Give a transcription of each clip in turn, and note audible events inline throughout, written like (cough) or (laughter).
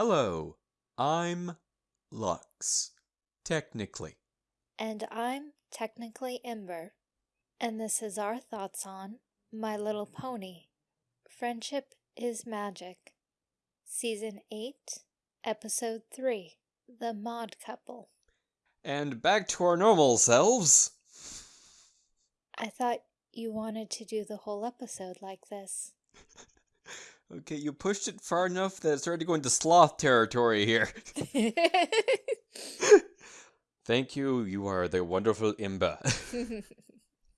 Hello, I'm Lux. Technically. And I'm technically Ember. And this is our thoughts on My Little Pony. Friendship is Magic. Season 8, Episode 3 The Maud Couple. And back to our normal selves. I thought you wanted to do the whole episode like this. (laughs) Okay, you pushed it far enough that it started to go into sloth territory here. (laughs) (laughs) Thank you, you are the wonderful Ember. (laughs)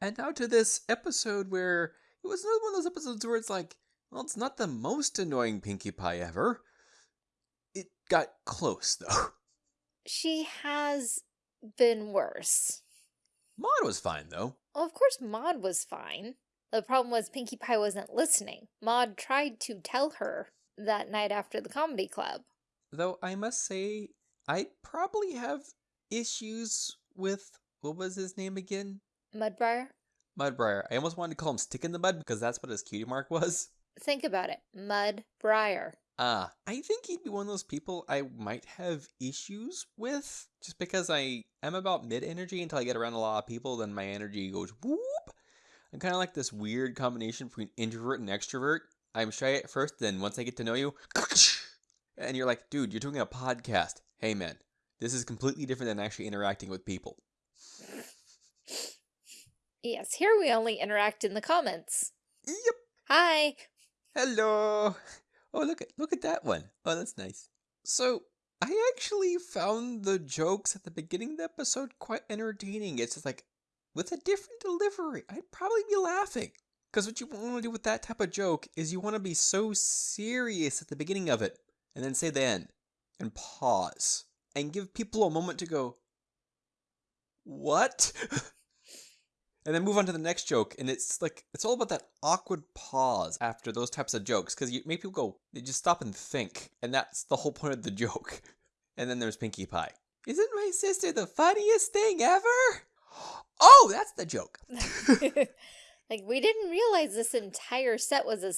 and now to this episode where it was another one of those episodes where it's like, well, it's not the most annoying Pinkie Pie ever. It got close, though. she has been worse. Maud was fine, though. Well, of course Maud was fine. The problem was Pinkie Pie wasn't listening. Maud tried to tell her that night after the comedy club. Though I must say, I probably have issues with, what was his name again? Mudbriar? Mudbriar. I almost wanted to call him Stick in the Mud because that's what his cutie mark was. Think about it. Mudbriar. Ah, I think he'd be one of those people I might have issues with. Just because I am about mid energy until I get around a lot of people, then my energy goes whoop. I'm kind of like this weird combination between introvert and extrovert. I'm shy at first, then once I get to know you, (laughs) and you're like, dude, you're doing a podcast. Hey, man, this is completely different than actually interacting with people. Yes, here we only interact in the comments. Yep. Hi. Hello. Oh, look at look at that one. Oh, that's nice. So, I actually found the jokes at the beginning of the episode quite entertaining. It's just like, with a different delivery, I'd probably be laughing. Because what you want to do with that type of joke is you want to be so serious at the beginning of it, and then say the end, and pause, and give people a moment to go, What? (laughs) and then move on to the next joke, and it's like, it's all about that awkward pause after those types of jokes, because you make people go, they just stop and think, and that's the whole point of the (laughs) joke. And then there's Pinkie Pie. Isn't my sister the funniest thing ever? Oh, that's the joke. (laughs) (laughs) like, we didn't realize this entire set was a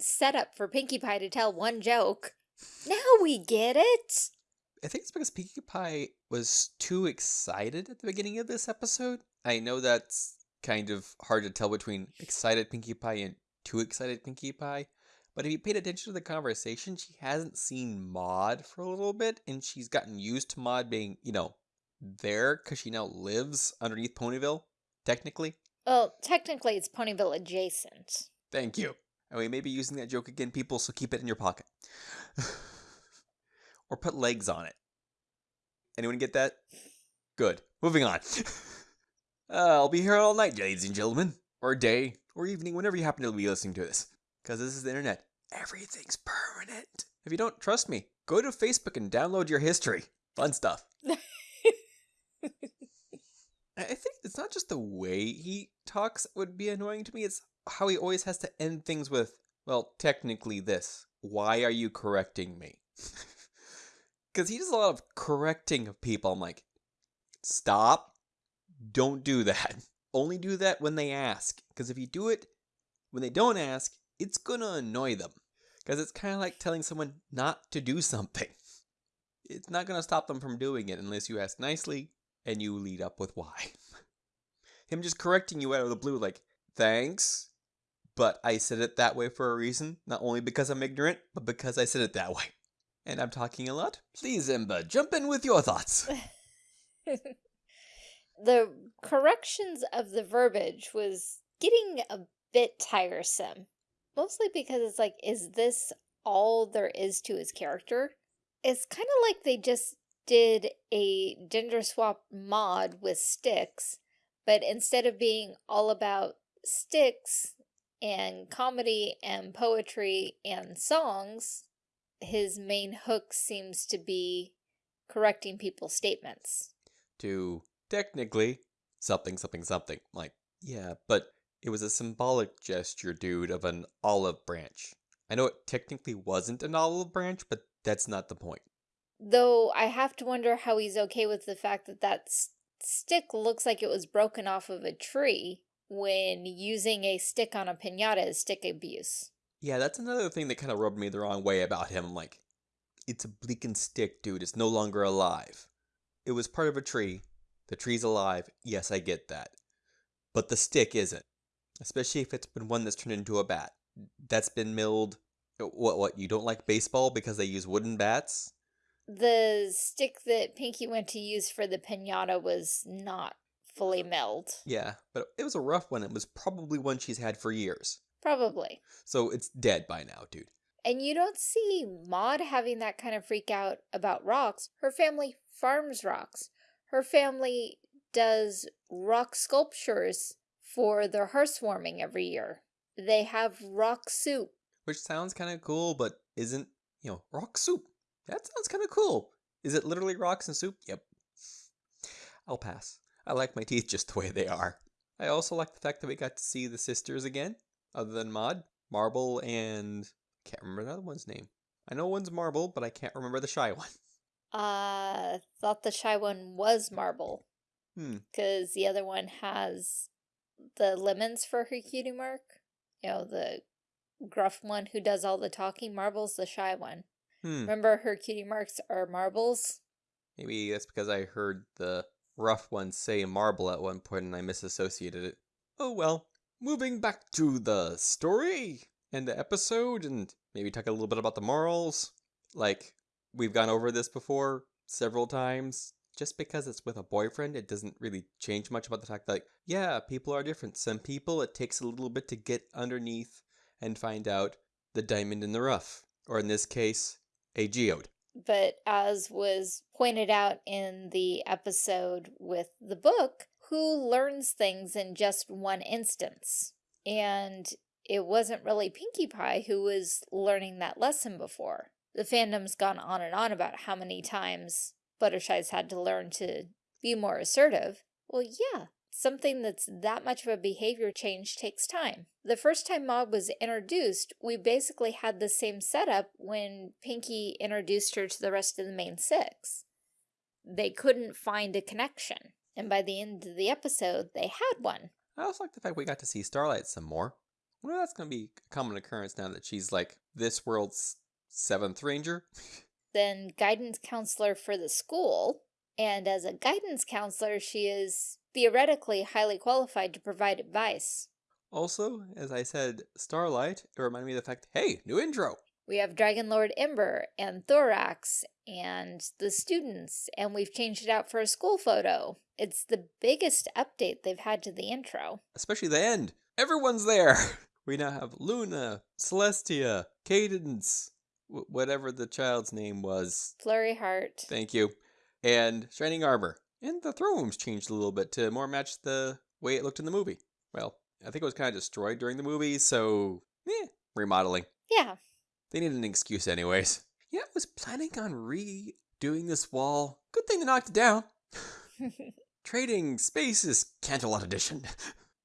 setup for Pinkie Pie to tell one joke. Now we get it. I think it's because Pinkie Pie was too excited at the beginning of this episode. I know that's kind of hard to tell between excited Pinkie Pie and too excited Pinkie Pie. But if you paid attention to the conversation, she hasn't seen Maud for a little bit, and she's gotten used to Maud being, you know, there because she now lives underneath Ponyville, technically. Well, technically it's Ponyville adjacent. Thank you. And we may be using that joke again, people, so keep it in your pocket. (laughs) or put legs on it. Anyone get that? Good. Moving on. (laughs) uh, I'll be here all night, ladies and gentlemen. Or day, or evening, whenever you happen to be listening to this. Because this is the internet. Everything's permanent. If you don't trust me, go to Facebook and download your history. Fun stuff. I think it's not just the way he talks would be annoying to me, it's how he always has to end things with, well, technically this. Why are you correcting me? (laughs) Because he does a lot of correcting of people. I'm like, stop. Don't do that. (laughs) Only do that when they ask. Because if you do it when they don't ask, it's going to annoy them. Because it's kind of like telling someone not to do something. (laughs) It's not going to stop them from doing it unless you ask nicely and you lead up with why. (laughs) Him just correcting you out of the blue, like, thanks, but I said it that way for a reason, not only because I'm ignorant, but because I said it that way. And I'm talking a lot. Please, Ember, jump in with your thoughts. (laughs) the corrections of the verbiage was getting a bit tiresome. Mostly because it's like, is this all there is to his character? It's kind of like they just did a gender swap Maud with Sticks, but instead of being all about Sticks and comedy and poetry and songs, his main hook seems to be correcting people's statements. To technically something, something, something. Like, yeah, but it was a symbolic gesture, dude, of an olive branch. I know it technically wasn't an olive branch, but that's not the point. Though I have to wonder how he's okay with the fact that that stick looks like it was broken off of a tree when using a stick on a pinata is stick abuse. Yeah, that's another thing that kind of rubbed me the wrong way about him. I'm like, it's a bleaking stick, dude. It's no longer alive. It was part of a tree. The tree's alive. Yes, I get that. But the stick isn't. Especially if it's been one that's turned into a bat. That's been milled. What, what, you don't like baseball because they use wooden bats? The stick that Pinkie went to use for the pinata was not fully milled. Yeah, but it was a rough one. It was probably one she's had for years. Probably. So it's dead by now, dude. And you don't see Maud having that kind of freak out about rocks. Her family farms rocks. Her family does rock sculptures for their housewarming every year. They have rock soup. Which sounds kind of cool, but isn't, you know, rock soup. That sounds kind of cool. Is it literally rocks and soup? Yep. I'll pass. I like my teeth (laughs) just the way they are. I also like the fact that we got to see the sisters again, other than Maud, Marble, and can't remember another one's name. I know one's Marble, but I can't remember the shy one. Uh, thought the shy one was Marble. Hmm. Because the other one has the lemons for her cutie mark. You know, the gruff one who does all the talking. Marble's the shy one. Hmm. Remember her cutie marks are marbles? Maybe that's because I heard the rough one say marble at one point and I misassociated it. Oh well. Moving back to the story and the episode and maybe talk a little bit about the morals. Like, we've gone over this before several times. Just because it's with a boyfriend, it doesn't really change much about the fact that, like, yeah, people are different. Some people, it takes a little bit to get underneath and find out the diamond in the rough. Or in this case, a geode. But as was pointed out in the episode with the book, who learns things in just one instance? And it wasn't really Pinkie Pie who was learning that lesson before. The fandom's gone on and on about how many times Fluttershy's had to learn to be more assertive. Well, yeah, something that's that much of a behavior change takes time. The first time Maud was introduced, we basically had the same setup when Pinkie introduced her to the rest of the main six. They couldn't find a connection, and by the end of the episode, they had one. I also like the fact we got to see Starlight some more. Well, that's going to be a common occurrence now that she's like this world's seventh ranger. (laughs) then guidance counselor for the school, and as a guidance counselor, she is theoretically highly qualified to provide advice. Also, as I said, Starlight, it reminded me of the fact, hey, new intro. We have Dragon Lord Ember and Thorax and the students, and we've changed it out for a school photo. It's the biggest update they've had to the intro. Especially the end. Everyone's there. (laughs) We now have Luna, Celestia, Cadance, whatever the child's name was. Flurry Heart. Thank you. And Shining Armor. And the throne room's changed a little bit to more match the way it looked in the movie. Well, I think it was kind of destroyed during the movie, so eh, remodeling. Yeah. They needed an excuse anyways. Yeah, I was planning on redoing this wall. Good thing they knocked it down. (laughs) Trading Spaces Canterlot Edition.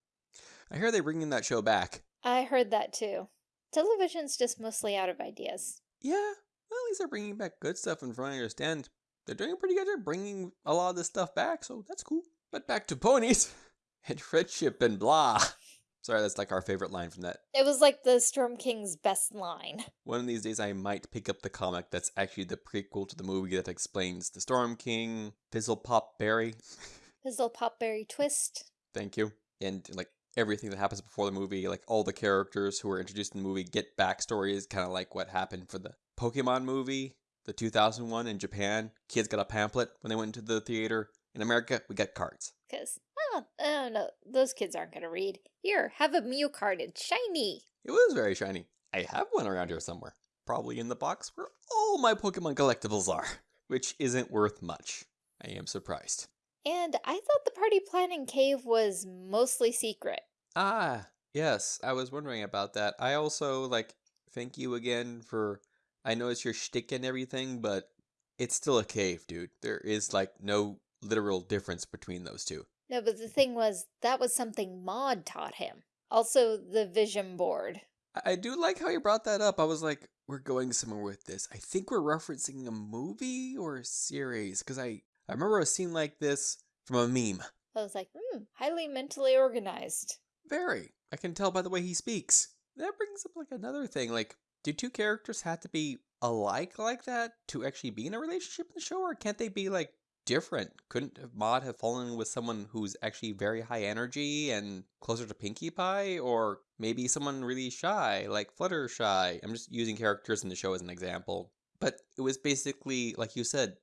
(laughs) I hear they're bringing that show back. I heard that too. Television's just mostly out of ideas. Yeah, well, at least they're bringing back good stuff, and from what I understand, they're doing pretty good job bringing a lot of this stuff back, so that's cool. But back to ponies (laughs) and friendship and blah. (laughs) Sorry, that's like our favorite line from that. It was like the Storm King's best line. One of these days, I might pick up the comic that's actually the prequel to the movie that explains the Storm King, Fizzle Pop Berry. (laughs) Fizzle Pop Berry Twist. Thank you. And like everything that happens before the movie, like all the characters who are introduced in the movie get backstories, kind of like what happened for the Pokemon movie, the 2001 in Japan. Kids got a pamphlet when they went to the theater. In America, we got cards. Because Oh, oh no, those kids aren't going to read. Here, have a Mew card. It's shiny. It was very shiny. I have one around here somewhere. Probably in the box where all my Pokemon collectibles are, (laughs) which isn't worth much. I am surprised. And I thought the party planning cave was mostly secret. Ah, yes, I was wondering about that. I also, like, thank you again for. I know it's your shtick and everything, but it's still a cave, dude. There is, like, no literal difference between those two. No, but the thing was, that was something Maud taught him. Also, the vision board. I do like how you brought that up. I was like, we're going somewhere with this. I think we're referencing a movie or a series because I, I remember a scene like this from a meme. I was like, hmm, highly mentally organized. Very. I can tell by the way he speaks. That brings up like another thing. Like, do two characters have to be alike like that to actually be in a relationship in the show, or can't they be like different? Couldn't Maud have fallen with someone who's actually very high energy and closer to Pinkie Pie, or maybe someone really shy, like Fluttershy? I'm just using characters in the show as an example. But it was basically, like you said,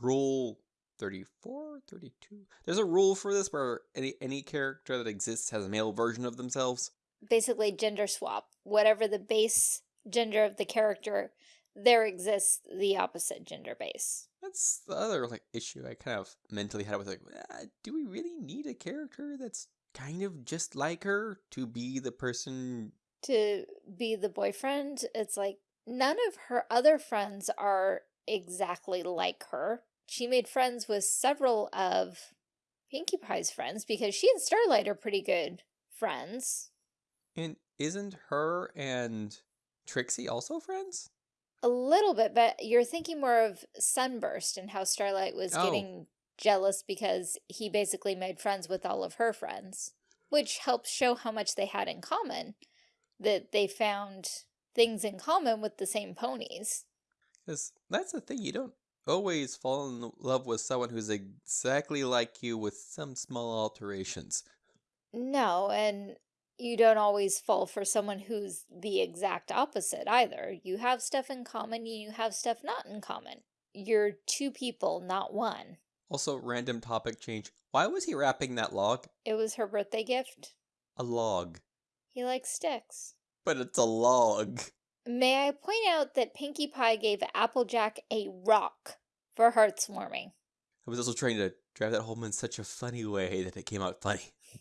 rule 34, 32. There's a rule for this where any any character that exists has a male version of themselves. Basically, gender swap. Whatever the base gender of the character, there exists the opposite gender base. That's the other like issue I kind of mentally had was like, ah, do we really need a character that's kind of just like her to be the person? To be the boyfriend, it's like none of her other friends are exactly like her. She made friends with several of Pinkie Pie's friends because she and Starlight are pretty good friends. And isn't her and Trixie also friends? A little bit, but you're thinking more of Sunburst and how Starlight was Oh. getting jealous because he basically made friends with all of her friends, which helps show how much they had in common, that they found things in common with the same ponies. Because that's the thing, you don't always fall in love with someone who's exactly like you with some small alterations. No, and you don't always fall for someone who's the exact opposite either. You have stuff in common, and you have stuff not in common. You're two people, not one. Also, random topic change. Why was he wrapping that log? It was her birthday gift. A log. He likes sticks. But it's a log. May I point out that Pinkie Pie gave Applejack a rock for Hearth's Warming. I was also trying to drive that home in such a funny way that it came out funny. (laughs)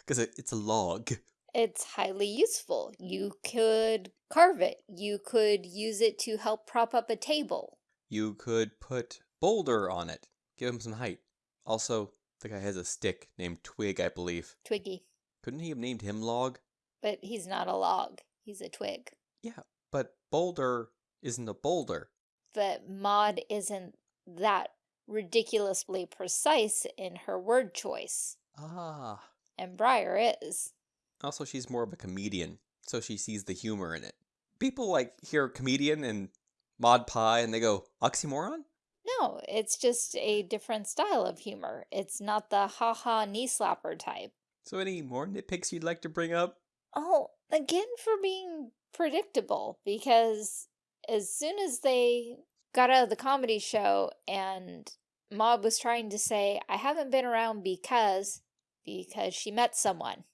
Because it, it's a log. It's highly useful. You could carve it. You could use it to help prop up a table. You could put Boulder on it, give him some height. Also, the guy has a stick named Twig, I believe. Twiggy. Couldn't he have named him Log? But he's not a log. He's a twig. Yeah, but Boulder isn't a boulder. But Maud isn't that ridiculously precise in her word choice. Ah. And Briar is. Also, she's more of a comedian, so she sees the humor in it. People like hear comedian and Maud Pie and they go, oxymoron? No, it's just a different style of humor. It's not the ha-ha knee slapper type. So, any more nitpicks you'd like to bring up? Oh, again for being predictable, because as soon as they got out of the comedy show and Maud was trying to say, I haven't been around because, because she met someone.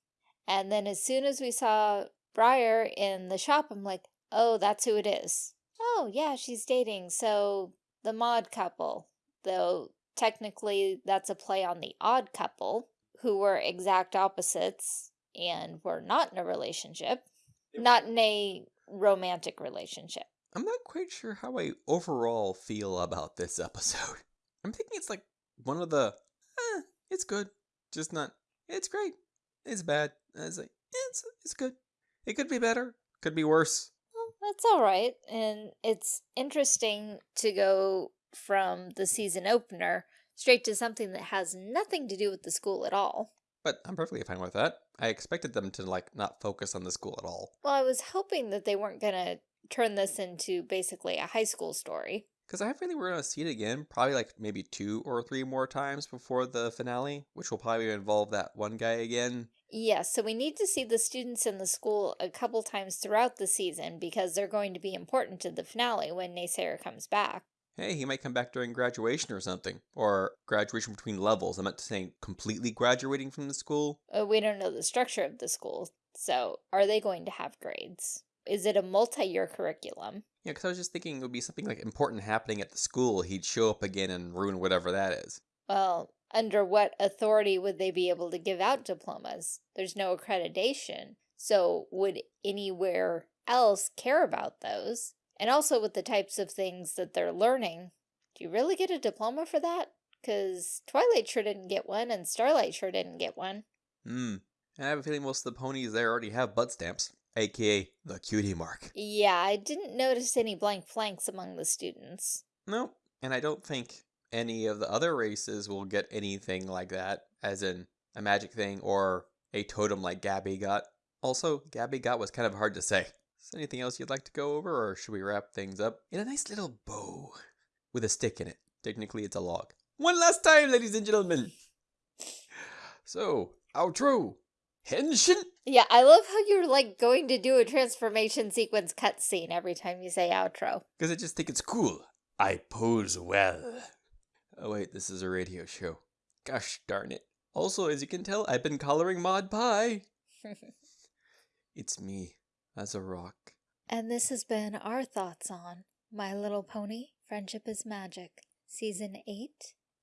And then as soon as we saw Briar in the shop, I'm like, oh, that's who it is. Oh, yeah, she's dating, so the Maud couple. Though technically that's a play on the odd couple, who were exact opposites and were not in a relationship. Not in a romantic relationship. I'm not quite sure how I overall feel about this (laughs) episode. I'm thinking it's like one of the, eh, it's good, just not, it's great, it's bad. It's like, it's, it's good. It could be better, could be worse. Well, that's all right. And it's interesting to go from the season opener straight to something that has nothing to do with the school at all. But I'm perfectly fine with that. I expected them to like not focus on the school at all. Well, I was hoping that they weren't going to turn this into basically a high school story. Because I have a feeling we're going to see it again, probably like maybe two or three more times before the finale, which will probably involve that one guy again. Yes, so we need to see the students in the school a couple times throughout the season because they're going to be important to the finale when Naysayer comes back. Hey, he might come back during graduation or something. Or graduation between levels. I meant to say completely graduating from the school. Uh, we don't know the structure of the school, so are they going to have grades? Is it a multi-year curriculum? Yeah, because I was just thinking it would be something like important happening at the school. He'd show up again and ruin whatever that is. Well, under what authority would they be able to give out diplomas? There's no accreditation, so would anywhere else care about those? And also with the types of things that they're learning, do you really get a diploma for that? Because Twilight sure didn't get one, and Starlight sure didn't get one. Hmm. I have a feeling most of the ponies there already have butt stamps, aka the cutie mark. Yeah, I didn't notice any blank flanks among the students. Nope. And I don't think any of the other races will get anything like that, as in a magic thing or a totem like Gabby got. Also, Gabby got was kind of hard to say. Is there anything else you'd like to go over, or should we wrap things up in a nice little bow with a stick in it? Technically, it's a log. One last time, ladies and gentlemen. So, outro. Henshin. Yeah, I love how you're like going to do a transformation sequence cutscene every time you say outro. Because I just think it's cool. I pose well. Oh, wait, this is a radio show. Gosh darn it. Also, as you can tell, I've been coloring Maud Pie. (laughs) It's me, as a rock. and this has been our thoughts on My Little Pony Friendship is Magic, Season 8,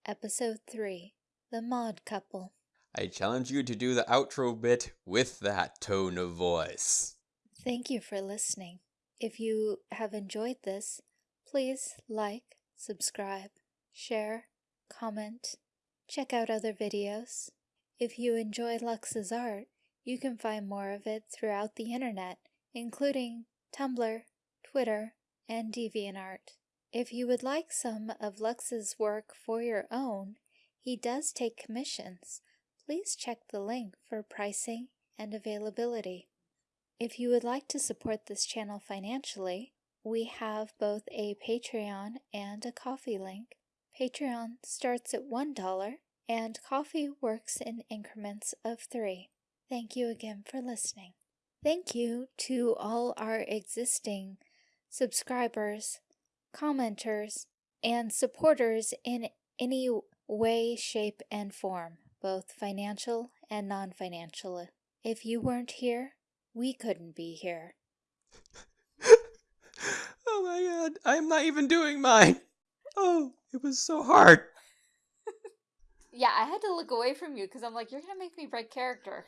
Episode 3 The Maud Couple. I challenge you to do the outro bit with that tone of voice. Thank you for listening. If you have enjoyed this, please like, subscribe, share, comment, check out other videos. If you enjoy Lux's art, you can find more of it throughout the internet, including Tumblr, Twitter, and DeviantArt. If you would like some of Lux's work for your own, he does take commissions. Please check the link for pricing and availability. If you would like to support this channel financially, we have both a Patreon and a Ko-fi link. Patreon starts at $1 and Ko-fi works in increments of 3. Thank you again for listening. Thank you to all our existing subscribers, commenters, and supporters in any way, shape, and form, both financial and non financial. If you weren't here, we couldn't be here. (laughs) oh my god, I'm not even doing mine. Oh, it was so hard. (laughs) Yeah, I had to look away from you because I'm like, you're gonna make me break character.